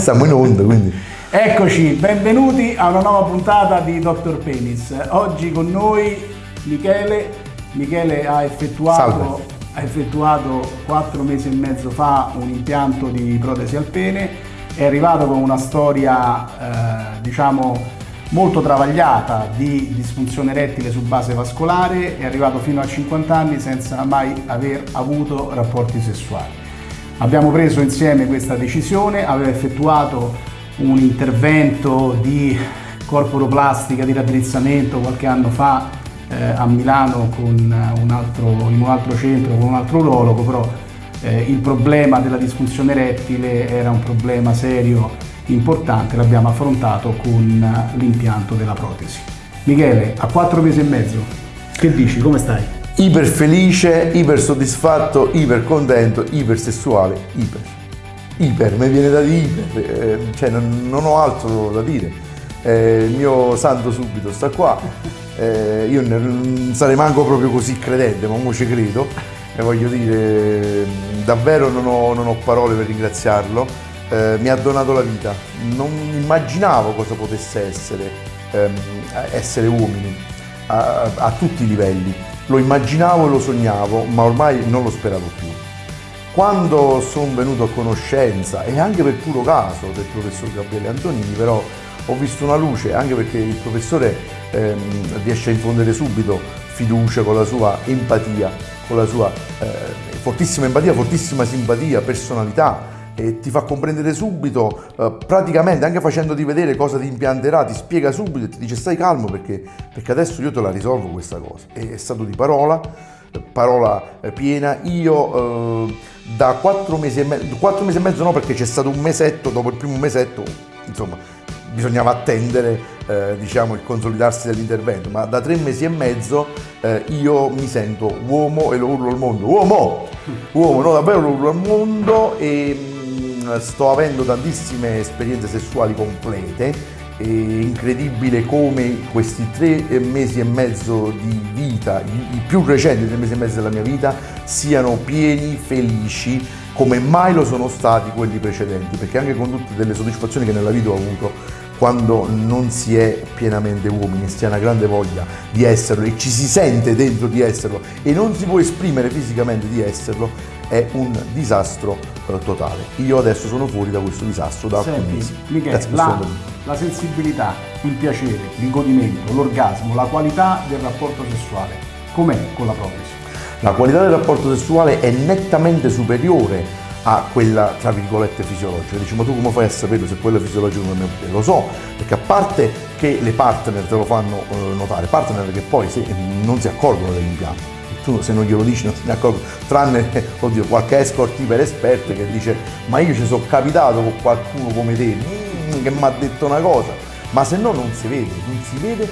stiamo in onda, quindi... Eccoci, benvenuti a una nuova puntata di Dr. Penis. Oggi con noi Michele. Michele ha effettuato, ha effettuato 4 mesi e mezzo fa un impianto di protesi al pene. È arrivato con una storia, eh, diciamo, molto travagliata di disfunzione erettile su base vascolare, è arrivato fino a 50 anni senza mai aver avuto rapporti sessuali. Abbiamo preso insieme questa decisione, aveva effettuato un intervento di corporoplastica, di raddrizzamento qualche anno fa eh, a Milano un altro, in un altro centro con un altro urologo, però eh, il problema della disfunzione erettile era un problema serio importante l'abbiamo affrontato con l'impianto della protesi. Michele, a quattro mesi e mezzo, che dici? Come stai? Iper felice, iper soddisfatto, iper contento, iper sessuale, iper. Iper, mi viene da dire iper, eh, cioè non, non, ho altro da dire. Eh, il mio santo subito sta qua, eh, io non sarei manco proprio così credente, ma ora ci credo e voglio dire, davvero non ho, non ho parole per ringraziarlo eh, mi ha donato la vita. Non immaginavo cosa potesse essere ehm, essere uomini a, a, tutti i livelli. Lo immaginavo e lo sognavo, ma ormai non lo speravo più. Quando sono venuto a conoscenza, e anche per puro caso del professor Gabriele Antonini, però ho visto una luce, anche perché il professore ehm, riesce a infondere subito fiducia con la sua empatia, con la sua eh, fortissima empatia, fortissima simpatia, personalità, e ti fa comprendere subito, eh, praticamente anche facendoti vedere cosa ti impianterà, ti spiega subito e ti dice stai calmo perché, perché adesso io te la risolvo questa cosa. E è stato di parola, parola eh, piena. Io eh, da quattro mesi e mezzo, quattro mesi e mezzo no perché c'è stato un mesetto, dopo il primo mesetto, insomma, bisognava attendere eh, diciamo, il consolidarsi dell'intervento, ma da tre mesi e mezzo eh, io mi sento uomo e lo urlo al mondo. Uomo! Uomo, no, davvero lo urlo al mondo e sto avendo tantissime esperienze sessuali complete è incredibile come questi tre mesi e mezzo di vita, i più recenti tre mesi e mezzo della mia vita, siano pieni, felici, come mai lo sono stati quelli precedenti, perché anche con tutte delle soddisfazioni che nella vita ho avuto, quando non si è pienamente uomini, si ha una grande voglia di esserlo e ci si sente dentro di esserlo e non si può esprimere fisicamente di esserlo, è un disastro eh, totale. Io adesso sono fuori da questo disastro da alcuni mesi. Michele, la, la sensibilità, il piacere, il godimento, l'orgasmo, la qualità del rapporto sessuale, com'è con la protesi? La qualità del rapporto sessuale è nettamente superiore a quella tra virgolette fisiologica. Dici ma tu come fai a sapere se quella fisiologica non è Lo so, perché a parte che le partner te lo fanno eh, notare, partner che poi se, non si accorgono dell'impianto tu se non glielo dici non se ne tranne oddio, qualche escort iper esperto che dice ma io ci sono capitato con qualcuno come te. Che mi ha detto una cosa, ma se no non si vede, non si vede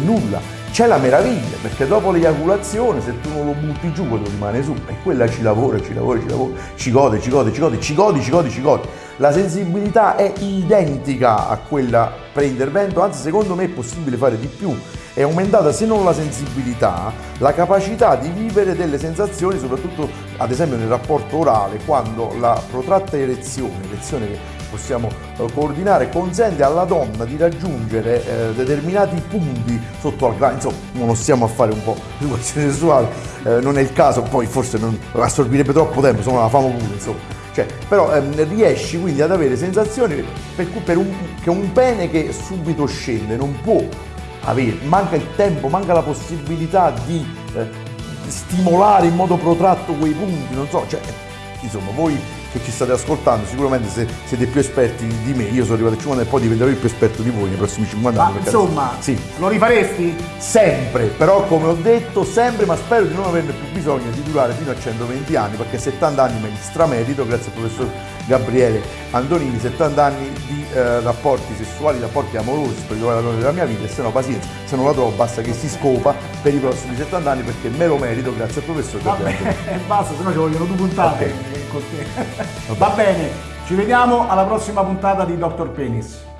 nulla. C'è la meraviglia, perché dopo l'eiaculazione, se tu non lo butti giù, quello rimane su, e quella ci lavora, ci lavora, ci lavora, ci gode, ci gode, ci gode, ci godi, ci godi, ci godi. La sensibilità è identica a quella pre-intervento, anzi secondo me è possibile fare di più è aumentata se non la sensibilità, la capacità di vivere delle sensazioni, soprattutto ad esempio nel rapporto orale, quando la protratta erezione, erezione che possiamo eh, coordinare, consente alla donna di raggiungere eh, determinati punti sotto al grano, insomma non stiamo a fare un po' di questione sessuale, eh, non è il caso, poi forse non assorbirebbe troppo tempo, insomma la famo pure, insomma. Cioè, però ehm, riesci quindi ad avere sensazioni per cui per un, che un pene che subito scende non può avere, manca il tempo, manca la possibilità di eh, stimolare in modo protratto quei punti, non so, cioè, insomma, voi che ci state ascoltando, sicuramente se siete più esperti di me, io sono arrivato a 50 e poi diventerò il più esperto di voi nei prossimi 50 anni. Ma insomma, sì. lo rifaresti? Sempre, però come ho detto, sempre, ma spero di non averne più bisogno di durare fino a 120 anni, perché 70 anni me li stramerito, grazie al professor Gabriele Antonini, 70 anni di eh, rapporti sessuali, rapporti amorosi per trovare la donna della mia vita, e se no pazienza, se non la trovo basta che si scopa per i prossimi 70 anni perché me lo merito grazie al professor Gabriele Vabbè, basta, se no ci vogliono due puntate okay. con te. Va bene, ci vediamo alla prossima puntata di Dr. Penis.